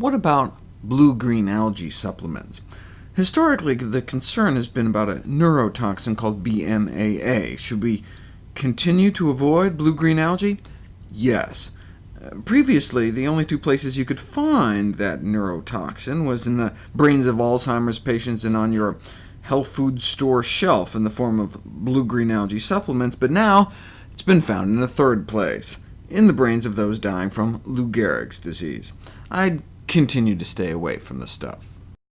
what about blue-green algae supplements? Historically, the concern has been about a neurotoxin called BMAA. Should we continue to avoid blue-green algae? Yes. Previously, the only two places you could find that neurotoxin was in the brains of Alzheimer's patients and on your health food store shelf in the form of blue-green algae supplements, but now it's been found in a third place, in the brains of those dying from Lou Gehrig's disease. I'd continue to stay away from the stuff.